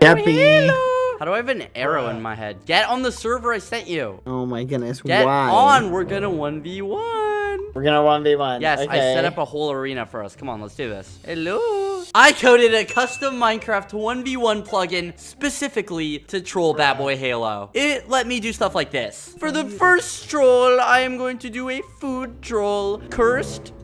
Skeppy. Oh, How do I have an arrow in my head? Get on the server I sent you. Oh my goodness. Get Why? on. We're gonna 1v1. We're gonna one v one. Yes, okay. I set up a whole arena for us. Come on, let's do this. Hello. I coded a custom Minecraft 1v1 plugin specifically to troll Bad Boy Halo. It let me do stuff like this. For the first troll, I am going to do a food troll. Cursed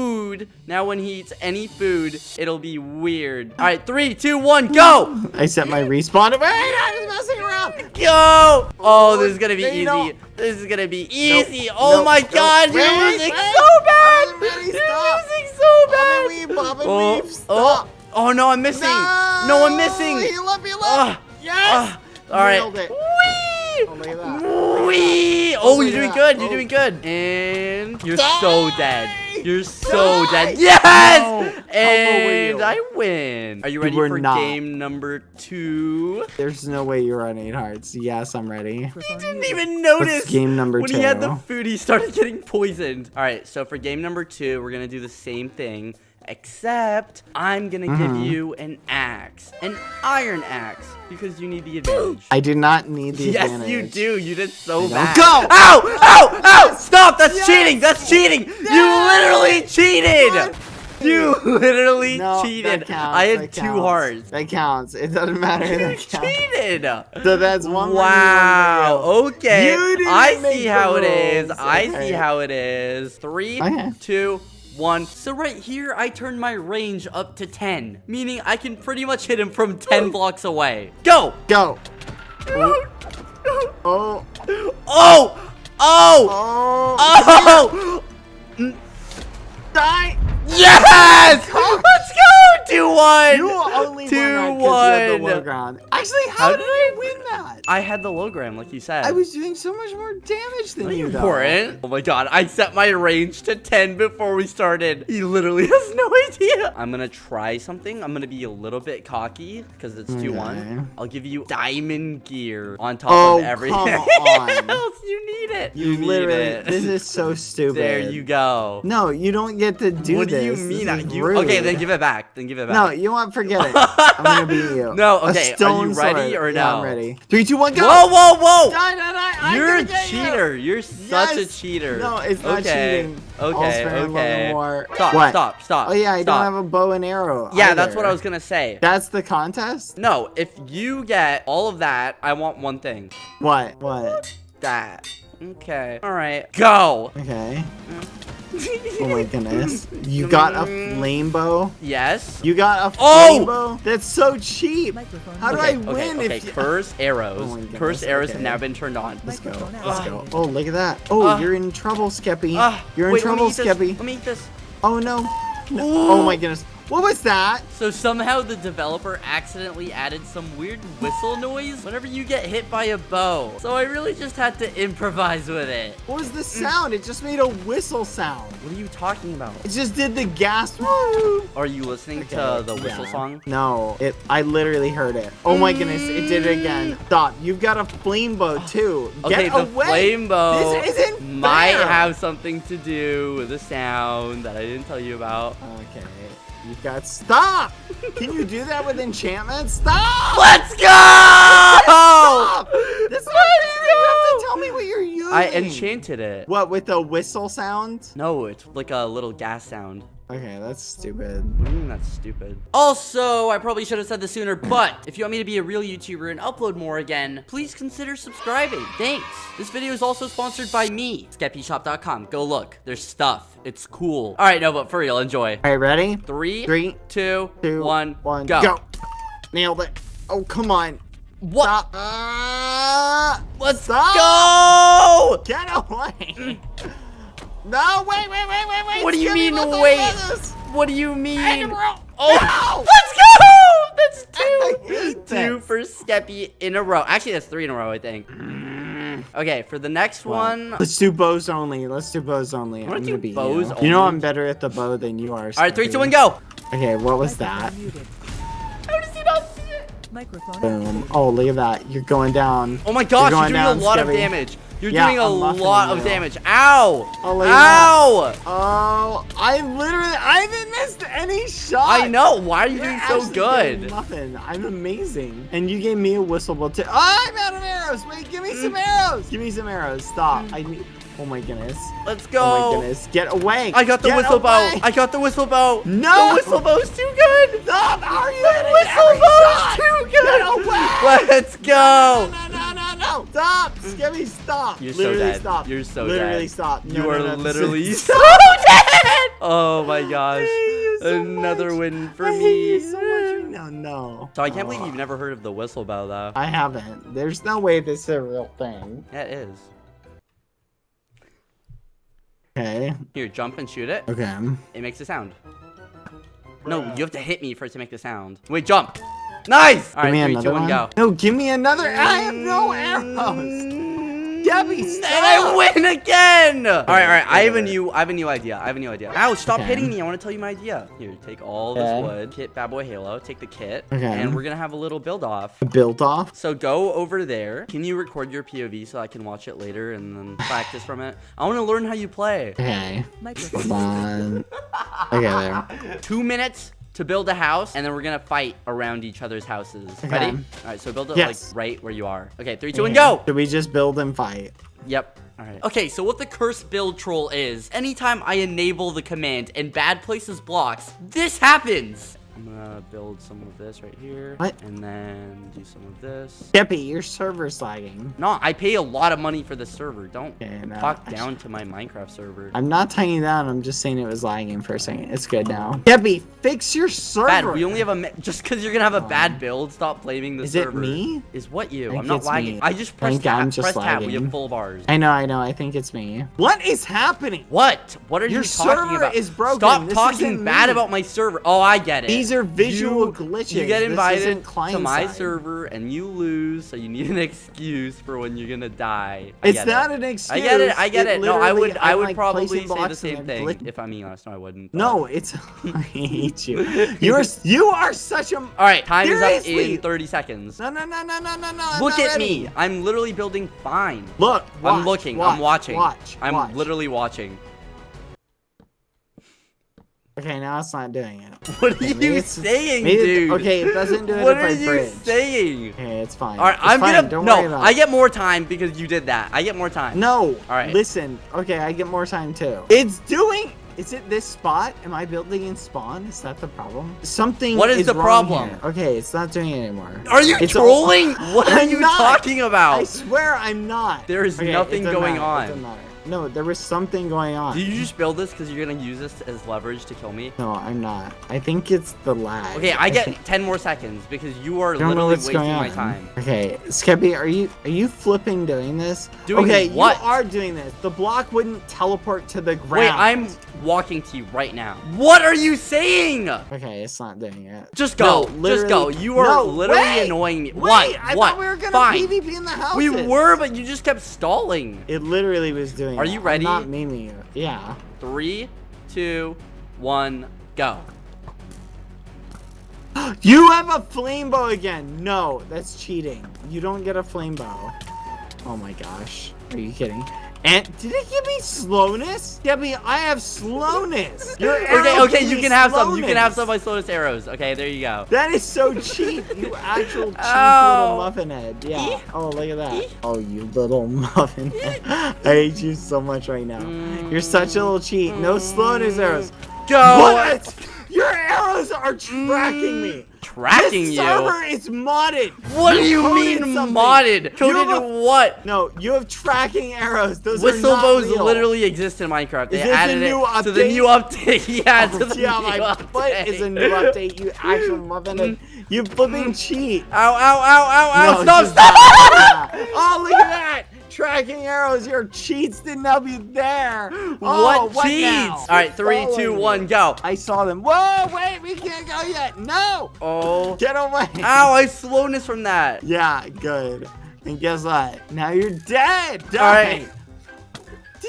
food. Now when he eats any food, it'll be weird. All right, three, two, one, go! I set my respawn. Wait, I was messing around. Go! Oh, this is gonna be No, you easy. don't. This is gonna be easy. Nope, oh nope, my nope. god, you're losing so bad! You're losing so bad! Weave, oh, Weave, oh, oh no, I'm missing. No, I'm missing. He left me alone. Ah, yes. ah, all right. Nailed it. Whee! Oh, look at that. Whee! Oh, look you're doing at good. that. You're Oh. doing good. And you're Die! so dead. You're so Die! dead. Yes! No. How And? I win. Are you ready were for not. game number two? There's no way you're on eight hearts. Yes, I'm ready. He didn't even notice. What's game number when he had the two? food, he started getting poisoned. All right, so for game number two, we're gonna do the same thing, except I'm gonna give mm-hmm. you an axe, an iron axe, because you need the advantage. I do not need the yes, advantage. Yes, you do. You did so bad. Go! Ow! Ow! Ow! Stop! That's Yes! cheating. That's cheating. You literally cheated. What? You literally No, cheated. that counts, I had two hearts. That counts. It doesn't matter. You That counts. cheated. So that's one. Wow. Okay. I see how it is. I Okay. see how it is. Three, Okay. two, one. So right here, I turned my range up to 10, meaning I can pretty much hit him from 10 blocks away. Go! Go. Oh. Oh! Oh! Oh. Oh! oh! Die. Yes! Oh. Let's 2-1! You only Two, won that you had the one. low ground. Actually, how, How did I win that? I had the low gram, like you said. I was doing so much more damage than you, though. Oh my god, I set my range to 10 before we started. He literally has no idea. I'm gonna try something. I'm gonna be a little bit cocky because it's 2-1. I'll give you diamond gear on top Oh, of everything come on. else. You need it. You, need literally. it. This is so stupid. there you go. No, you don't get to do what this. do you mean? is You, okay, then give it back. Then give it back. No, you want forget it. I'm gonna beat you. No, okay, are you ready sword. or Yeah, no? I'm ready. Three, two, one, go. Whoa, whoa, whoa! Die, die, die. You're a get you. cheater. You're such a cheater. No, it's not okay. cheating. Okay, All's fair in love and okay. war. Stop, What? stop, stop. Oh yeah, I stop. don't have a bow and arrow. Yeah, that's what I was gonna say. That's the contest. No, if you get all of that, I want one thing. What? What? That. Okay. All right. Go. Okay. Mm. Oh my goodness. You got a flame bow. yes. You got a Oh! flame bow. That's so cheap. How do okay, I win okay, okay. if you... Curse arrows. Oh Curse arrows have now been turned on. Let's go. Let's go. Oh, look at that. Oh, Uh, you're in trouble, Skeppy. Ah, you're in wait, trouble, eat this. Skeppy. Let me eat this. Oh no. No. Oh my goodness. What was that? So somehow the developer accidentally added some weird whistle noise whenever you get hit by a bow. So I really just had to improvise with it. What was the sound? It just made a whistle sound. What are you talking about? It just did the gas. Woo. Are you listening Okay, to the whistle yeah. song? No, it. I literally heard it. Oh my goodness, it did it again. Mm. Stop. You've got a flame bow too. Okay, Get the away. flame bow This isn't might fair. have something to do with the sound that I didn't tell you about. Okay. You got stop. Can you do that with enchantment? Stop. Let's go! Stop. That's not fair. You have to tell me what you're using. I enchanted it. What with the whistle sound? No, it's like a little gas sound. Okay, that's stupid. What do you mean that's stupid? Also, I probably should have said this sooner, but if you want me to be a real YouTuber and upload more again, please consider subscribing. Thanks. This video is also sponsored by me, SkeppyShop.com. Go look. There's stuff. It's cool. All right, no, but for real, enjoy. All right, ready? Three, Three, two, two, one, one, go. go. Nailed it. Oh, come on. What? Stop. Ah, Let's Stop. go! Get away. no, wait, wait, wait, wait, wait. What do you Skeppy, mean, wait? hell is this? What do you mean? Hey. Oh, No. let's go! That's I two. hate Two this. for Skeppy in a row. Actually, that's three in a row, I think. Mm. Okay, for the next one. Let's do bows only. Let's do bows only. wanna I'm do gonna beat bows you. You know? I'm better at the bow than you are. right, three, Skeppy. one, go. Okay, what was that? Microphone muted. How does he not see it? Microphone Boom. Oh, look at that. You're going down. Oh my gosh, you're, going doing down, a lot of damage. You're Yeah, doing a I'm muffing lot of damage. Ow! Look at that. Ow! Oh, I literally, I haven't missed any shots. I know. Why are you You're doing so good? Muffin, I'm amazing. And you gave me a whistle blow too. Oh, I'm out of arrows. Wait, give me some mm. arrows. Give me some arrows. Stop. Mm. I need. Oh my goodness. Let's go. Oh my goodness. Get away. I got the Get whistle bow. I got the whistle bow. No. The whistle bow's too good. Stop. How are you The hitting whistle every bow's shot? too good. Get away. Let's go. No, no, no, no, no. Stop. Skeppy, stop. You're so literally dead. stop. You're so literally dead. stop. No, You no, are no, literally so dead. Oh my gosh. so Another much. win for I me. you so much. No, no. So I can't believe Oh. you've never heard of the whistle bell, though. I haven't. There's no way this is a real thing. Yeah, it is. Okay. Here, jump and shoot it. Okay. It makes a sound. No, you have to hit me for it to make the sound. Wait, jump. Nice. All right, give me three, another two, one, one. go. No, give me another. I have no mm. arrows. Debbie, mm, And. I win again! All right, all right. I have a new, I have a new idea. I have a new idea. Ow! Stop Okay. hitting me. I want to tell you my idea. Here, take all this Okay. wood. Hit Bad Boy Halo. Take the kit. Okay. And we're gonna have a little build off. Build-off? So go over there. Can you record your POV so I can watch it later and then practice from it? I want to learn how you play. Okay. Microphone. Hold on. Okay, there. Two minutes to build a house, and then we're gonna fight around each other's houses. Okay. Ready? All right. So build it Yes. like right where you are. Okay. Three, two, one, go. Should we just build and fight? Yep. Alright. Okay, so what the curse build troll is, anytime I enable the command and bad places blocks, this happens! I'm gonna build some of this right here. What? And then do some of this. Debbie, your server's lagging. No, I pay a lot of money for the server. Don't Okay, no, talk down to my Minecraft server. I'm not tying you down. I'm just saying it was lagging for a second. It's good now. Debbie, fix your server. Bad, we only have a just because you're gonna have a bad build. Stop blaming the Is it server. me? Is what you? I'm not lagging. me. I just I pressed tab. I'm just press tab. We have full bars. I know, I know. I think it's me. What is happening? What? What are Your you talking about? Your server is broken. Stop This talking bad me. about my server. Oh, I get it. These are visual You- glitches. You get invited to my side. server and you lose, so you need an excuse for when you're gonna die. I It's not it. an excuse. I get it. I get it. No, I would. I would like, probably say the same thing if I'm being honest. No, I wouldn't. but- No, it's. I hate you. You're. You are such a. All right, time is up in 30 seconds. No, no, no, no, no, no, no. Look at ready. me. I'm literally building fine. Look. Watch, I'm looking. Watch, I'm watching. Watch. I'm watch. literally watching. Okay, now it's not doing it. What are maybe you saying, maybe it- dude? Okay, it doesn't do it What are you bridge. saying? Okay, it's fine. All right, It's I'm fine, gonna Don't no. I get more time because you did that. I get more time. No. All right. Listen. Okay, I get more time too. It's doing. Is it this spot? Am I building in spawn? Is that the problem? Something. What is the wrong problem? here. Okay, it's not doing it anymore. Are you It's trolling? what are I'm you not. talking about? I swear I'm not. There is Okay, nothing going matter, on. No, there was something going on. Did you just build this because you're gonna use this as leverage to kill me? No, I'm not. I think it's the lag. Okay, I get 10 more seconds because you are I literally what's wasting going my time. Okay, Skeppy, are you are you flipping doing this? Doing okay, what? you are doing this. The block wouldn't teleport to the ground. Wait, I'm walking to you right now. What are you saying? Okay, it's not doing it. Just go. No, just go. You are No, literally wait, annoying me. Wait, what? I what? thought we were gonna Fine. PvP in the house. We were, but you just kept stalling. It literally was doing. Are you I'm ready? not memeing you. Yeah. Three, two, one, go. You have a flame bow again. No, that's cheating. You don't get a flame bow. Oh my gosh. Are you kidding? And did it give me slowness? Debbie, I have slowness. Your Okay, okay, you can have some. You can have some of my slowest arrows. Okay, there you go. That is so cheap. You actual cheap Ow. Oh. little muffin head. Yeah. Oh, look at that. Oh, you little muffin head. I hate you so much right now. You're such a little cheat. No slowness arrows. Go. What? Your arrows are tracking me. Mm. Tracking this you. server is modded. What do you mean something. modded? You Coded have what? No, you have tracking arrows. Those Whistle are not bows real. literally exist in Minecraft. They this added it to the new update. yeah, to the yeah, new my update. foot is a new update. You actual muffin. Mm-hmm. You flipping cheat. Ow, ow, ow, ow, ow. No, stop, stop. Oh, look at that! Tracking arrows. Your cheats didn't help you there. Oh, what cheats? now? All right, three, two, one, me. go. I saw them. Whoa, wait, we can't go yet. No, Oh. get away. Ow, I slowness from that. Yeah, good. And guess what? Now you're dead. Die. All right.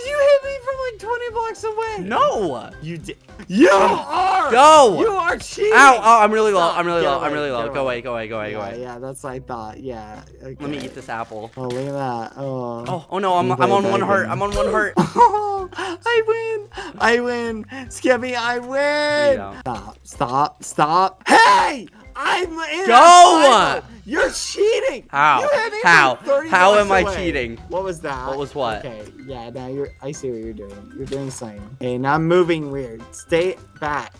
Did you hit me from like 20 blocks away? No. You did. You are. Go. You are cheating. Ow, ow, I'm really low. I'm really Get low. I'm really low. get Go away. away, go away, go away, go Yeah, away. yeah, that's what I thought. Yeah. Okay. Let me eat this apple. Oh, look at that. Oh. Oh, oh no, I'm, I'm on one that heart. I'm on one heart. I win! I win! Skeppy, I win! don't. Stop, stop, stop. Hey! I'm in Go! You're cheating! How? You hit me from How? How am I cheating? What was that? What was what? Okay, yeah, now you're I see what you're doing. You're doing something. Okay, now I'm moving weird. Stay back.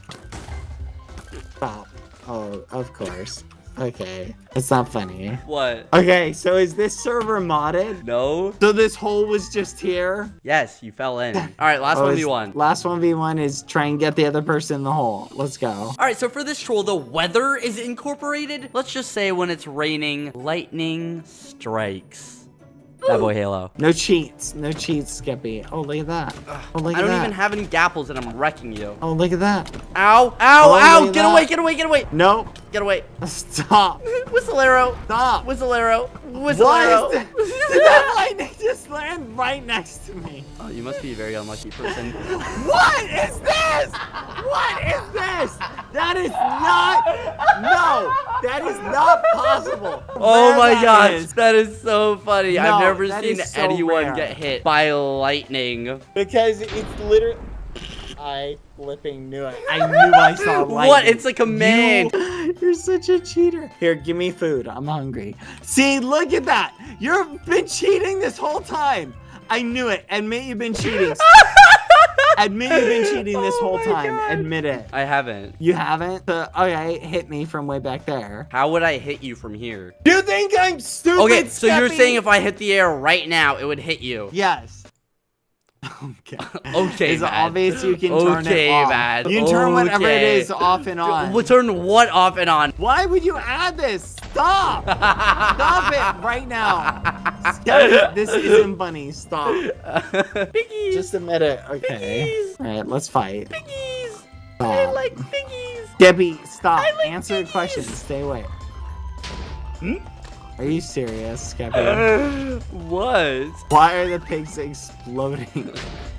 Stop. Oh, of course. Okay. It's not funny. What? Okay, so is this server modded? No. So this hole was just here? Yes, you fell in. All right, last Oh, one is- v one. Last 1v1 is try and get the other person in the hole. Let's go. All right, so for this troll, the weather is incorporated. Let's just say when it's raining, lightning strikes. Bad Boy Halo. No cheats. No cheats, Skeppy. Oh, look at that. Oh, look at I don't that. even have any gapples and I'm wrecking you. Oh, look at that. Ow, ow, Oh, ow! Get that. away, get away, get away, Nope. get away. Stop. Whistle arrow, Stop. whistle arrow, whistle Why arrow. is that? Did that lightning just land right next to me? Oh, you must be a very unlucky person. What is this? What is this? That is not. No, that is not possible. Oh Where my that gosh, is. that is so funny. I've never seen so anyone rare. get hit by lightning. Because it's literally. I flipping knew it. I knew I saw lightning. What? It's like a command. You, you're such a cheater. Here, give me food. I'm hungry. See, look at that. You've been cheating this whole time. I knew it. Admit you've been cheating. Admit you've been cheating this Oh whole time. God. Admit it. I haven't. You haven't? Uh, okay, hit me from way back there. How would I hit you from here? You think I'm stupid? Okay, so you're saying if I hit the air right now, it would hit you. Yes. Okay. Okay, It's man. obvious you can turn Okay, it off. man. You can turn whatever it Okay. is off and on. We'll turn what off and on? Why would you add this? Stop! Stop it right now. Stop. This isn't funny. Stop. piggies. Just admit it. Okay. Piggies. All right, let's fight. piggies. I like piggies. Debbie, stop. I like Answer the piggies. question. Stay away. Hmm? Are you serious, Skeppy? what? Why are the pigs exploding?